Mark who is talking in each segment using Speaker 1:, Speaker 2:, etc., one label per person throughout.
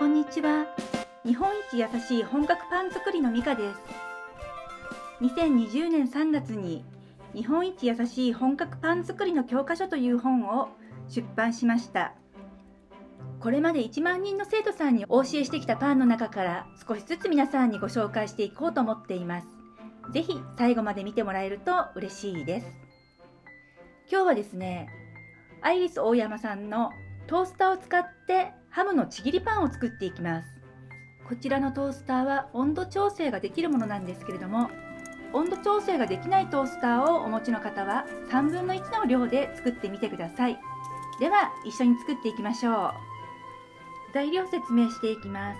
Speaker 1: こんにちは。日本一優しい本格パン作りのミカです。2020年3月に日本一優しい本格パン作りの教科書という本を出版しました。これまで1万人の生徒さんにお教えしてきたパンの中から少しずつ皆さんにご紹介していこうと思っています。是非最後まで見てもらえると嬉しいです。今日はですねアイリス大山さんのトースターを使ってハムのちぎりパンを作っていきます。こちらのトースターは温度調整ができるものなんですけれども温度調整ができないトースターをお持ちの方は3分の1の量で作ってみてください。では一緒に作っていきましょう。材料説明していきます。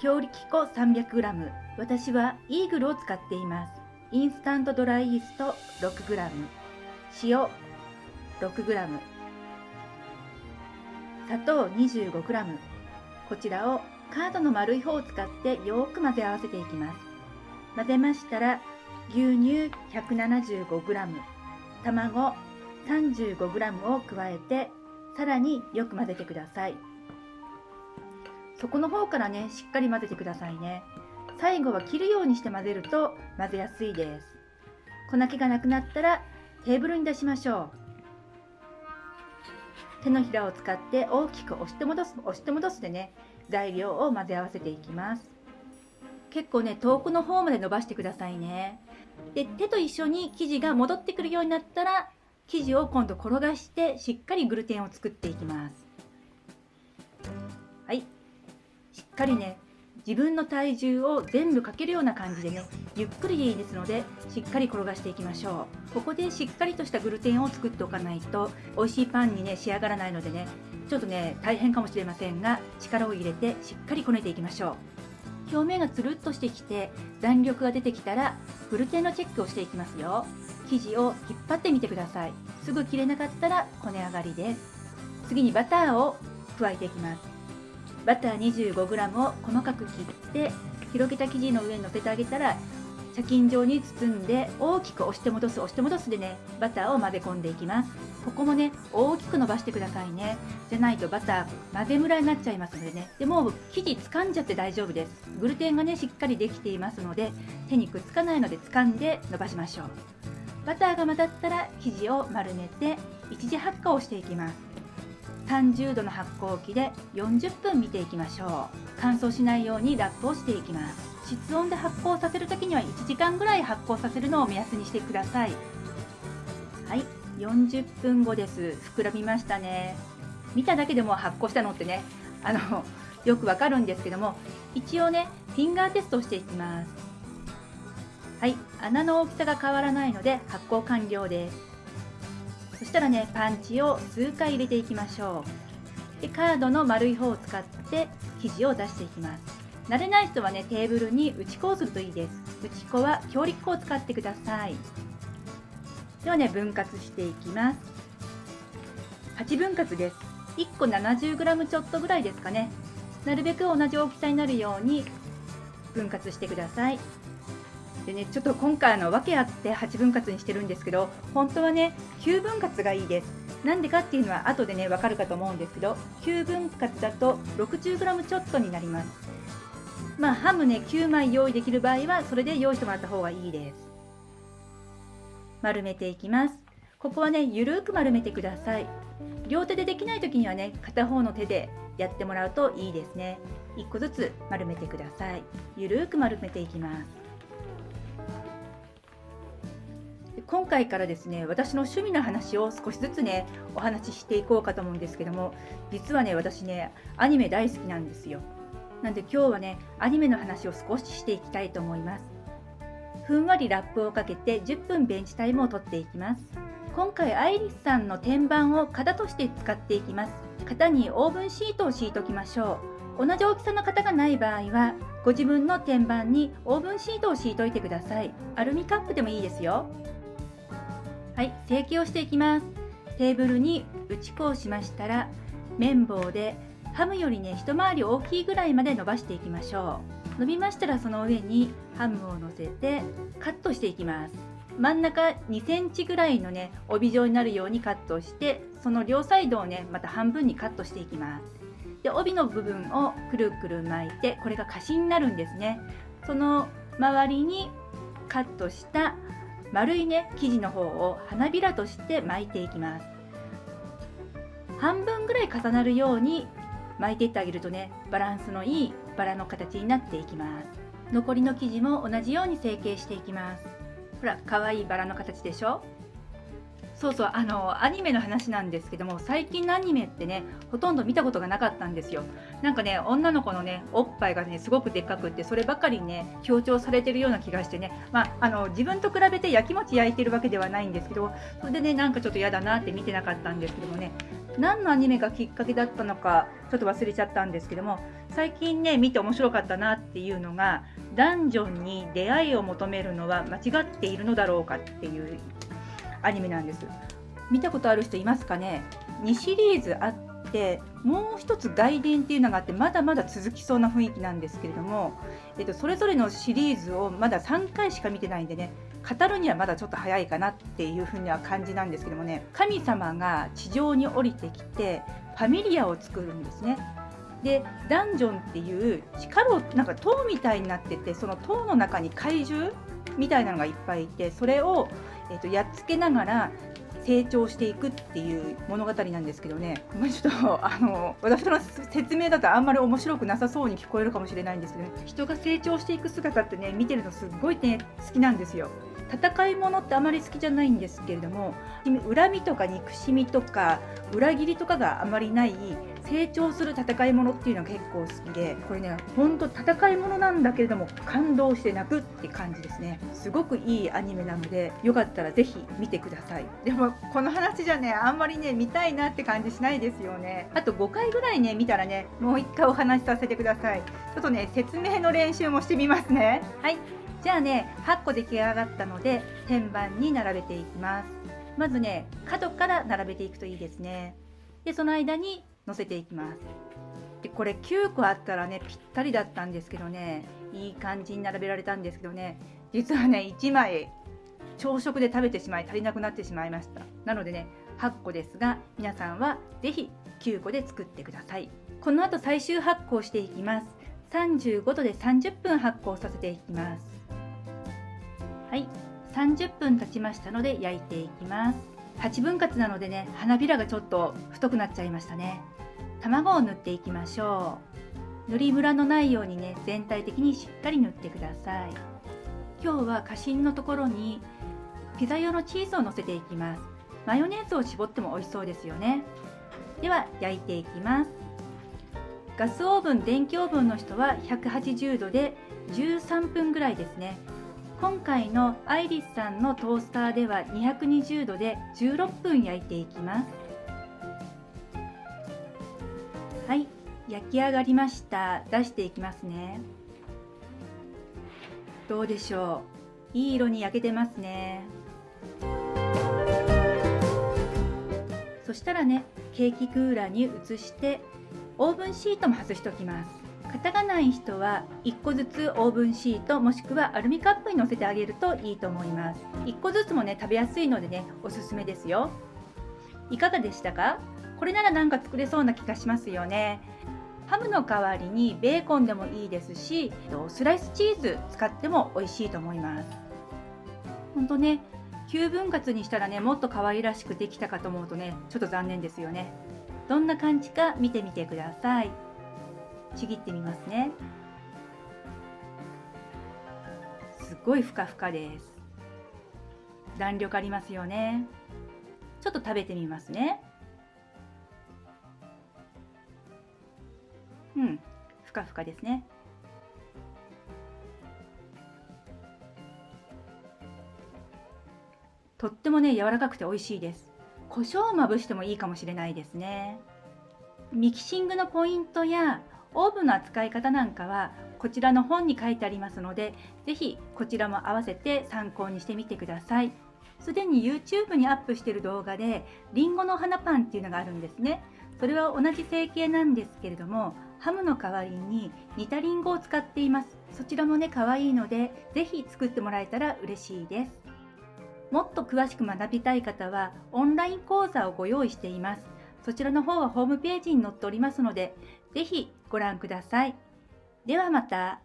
Speaker 1: 強力粉 300g 私はイーグルを使っています。インスタントドライイースト 6g 塩 6g 砂糖 25g こちらをカードの丸い方を使ってよく混ぜ合わせていきます。混ぜましたら牛乳 175g 卵 35g を加えてさらによく混ぜてください。底の方からねしっかり混ぜてくださいね。最後は切るようにして混ぜると混ぜやすいです。粉気がなくなったらテーブルに出しましょう。手のひらを使って大きく押して戻す押して戻すでね材料を混ぜ合わせていきます。結構ね遠くの方まで伸ばしてくださいね。で手と一緒に生地が戻ってくるようになったら生地を今度転がしてしっかりグルテンを作っていきます。はい。しっかりね自分の体重を全部かけるような感じでねゆっくりでいいですのでしっかり転がしていきましょう。ここでしっかりとしたグルテンを作っておかないと美味しいパンにね仕上がらないのでねちょっとね大変かもしれませんが力を入れてしっかりこねていきましょう。表面がつるっとしてきて弾力が出てきたらグルテンのチェックをしていきますよ。生地を引っ張ってみてください。すぐ切れなかったらこね上がりです。次にバターを加えていきます。バター 25g を細かく切って広げた生地の上にのせてあげたら茶巾状に包んで大きく押して戻す押して戻すでねバターを混ぜ込んでいきます。ここもね大きく伸ばしてくださいね。じゃないとバター混ぜムラになっちゃいますのでね。でも生地掴んじゃって大丈夫です。グルテンがねしっかりできていますので手にくっつかないので掴んで伸ばしましょう。バターが混ざったら生地を丸めて一次発酵をしていきます。30度の発酵機で40分見ていきましょう。乾燥しないようにラップをしていきます。室温で発酵させる時には1時間ぐらい発酵させるのを目安にしてください。はい40分後です。膨らみましたね。見ただけでも発酵したのってね。あのよくわかるんですけども。一応ねフィンガーテストをしていきます。はい穴の大きさが変わらないので発酵完了です。そしたらねパンチを数回入れていきましょう。でカードの丸い方を使って生地を出していきます。慣れない人はねテーブルに打ち粉をするといいです。打ち粉は強力粉を使ってください。ではね分割していきます。8分割です。1個 70g ちょっとぐらいですかね。なるべく同じ大きさになるように分割してください。でねちょっと今回の訳あって8分割にしてるんですけど本当はね9分割がいいです。なんでかっていうのは後でねわかるかと思うんですけど9分割だと 60g ちょっとになります。まあハムね9枚用意できる場合はそれで用意してもらった方がいいです。丸めていきます。ここはねゆるく丸めてください。両手でできない時にはね片方の手でやってもらうといいですね。1個ずつ丸めてください。ゆるく丸めていきます。今回からですね私の趣味の話を少しずつねお話ししていこうかと思うんですけども実はね私ねアニメ大好きなんですよ。なんで今日はねアニメの話を少ししていきたいと思います。ふんわりラップをかけて10分ベンチタイムを取っていきます。今回アイリスさんの天板を型として使っていきます。型にオーブンシートを敷いておきましょう。同じ大きさの型がない場合はご自分の天板にオーブンシートを敷いておいてください。アルミカップでもいいですよ。はい成形をしていきます。テーブルに打ち粉をしましたら綿棒でハムよりね一回り大きいぐらいまで伸ばしていきましょう。伸びましたらその上にハムを乗せてカットしていきます。真ん中2センチぐらいのね帯状になるようにカットしてその両サイドをねまた半分にカットしていきます。で帯の部分をくるくる巻いてこれが歌詞になるんですね。その周りにカットした丸いね生地の方を花びらとして巻いていきます。半分ぐらい重なるように巻いていってあげるとねバランスのいいバラの形になっていきます。残りの生地も同じように成形していきます。ほら可愛いバラの形でしょ？そうそうあのアニメの話なんですけども最近のアニメってねほとんど見たことがなかったんですよ。なんかね女の子のねおっぱいがねすごくでっかくってそればかりね強調されてるような気がしてね。まああの自分と比べて焼きもち焼いてるわけではないんですけどそれでねなんかちょっと嫌だなって見てなかったんですけどもね。何のアニメがきっかけだったのかちょっと忘れちゃったんですけども最近ね見て面白かったなっていうのがダンジョンに出会いを求めるのは間違っているのだろうかっていうアニメなんです。見たことある人いますかね？2シリーズあってもう一つ外伝っていうのがあってまだまだ続きそうな雰囲気なんですけれども、えっと、それぞれのシリーズをまだ3回しか見てないんでね語るにはまだちょっと早いかなっていうふうには感じなんですけどもね神様が地上に降りてきてファミリアを作るんですね。でダンジョンっていう地下牢なんか塔みたいになっててその塔の中に怪獣みたいなのがいっぱいいてそれを、えー、とやっつけながら成長していくっていう物語なんですけどね、まあ、ちょっとあの私の説明だとあんまり面白くなさそうに聞こえるかもしれないんですけど、ね、人が成長していく姿ってね見てるのすっごいね好きなんですよ。戦い物ってあまり好きじゃないんですけれども恨みとか憎しみとか裏切りとかがあまりない成長する戦い物っていうのが結構好きでこれねほんと戦い物なんだけれども感動して泣くって感じですね。すごくいいアニメなのでよかったら是非見てください。でもこの話じゃねあんまりね見たいなって感じしないですよね。あと5回ぐらいね見たらねもう1回お話しさせてください。ちょっとね説明の練習もしてみますね。はい。じゃあね8個出来上がったので天板に並べていきます。まずね角から並べていくといいですね。でその間に乗せていきます。でこれ9個あったらねぴったりだったんですけどねいい感じに並べられたんですけどね実はね1枚朝食で食べてしまい足りなくなってしまいました。なのでね8個ですが皆さんは是非9個で作ってください。この後最終発酵していきます。35度で30分発酵させていきます。はい。30分経ちましたので焼いていきます。8分割なのでね花びらがちょっと太くなっちゃいましたね。卵を塗っていきましょう。塗りムラのないようにね全体的にしっかり塗ってください。今日は過信のところにピザ用のチーズをのせていきます。マヨネーズを絞っても美味しそうですよね。では焼いていきます。ガスオーブン電気オーブンの人は180度で13分ぐらいですね。今回のアイリスさんのトースターでは220度で16分焼いていきます。はい焼き上がりました。出していきますね。どうでしょう？いい色に焼けてますね。そしたらねケーキクーラーに移してオーブンシートも外しておきます。型がない人は1個ずつオーブンシートもしくはアルミカップに乗せてあげるといいと思います。1個ずつもね食べやすいのでねおすすめですよ。いかがでしたか？これならなんか作れそうな気がしますよね。ハムの代わりにベーコンでもいいですしスライスチーズ使っても美味しいと思います。ほんとね9分割にしたらねもっと可愛らしくできたかと思うとねちょっと残念ですよね。どんな感じか見てみてください。ちぎってみますね。すごいふかふかです。弾力ありますよね。ちょっと食べてみますね。うん。ふかふかですね。とってもね柔らかくて美味しいです。胡椒をまぶしてもいいかもしれないですね。ミキシングのポイントやオーブンの扱い方なんかはこちらの本に書いてありますので是非こちらも合わせて参考にしてみてください。すでに YouTube にアップしている動画でりんごの花パンっていうのがあるんですね。それは同じ成形なんですけれどもハムの代わりに煮たりんごを使っていますそちらもね可愛いので是非作ってもらえたら嬉しいですもっと詳しく学びたい方はオンライン講座をご用意していますそちらの方はホームページに載っておりますので、ぜひご覧ください。ではまた。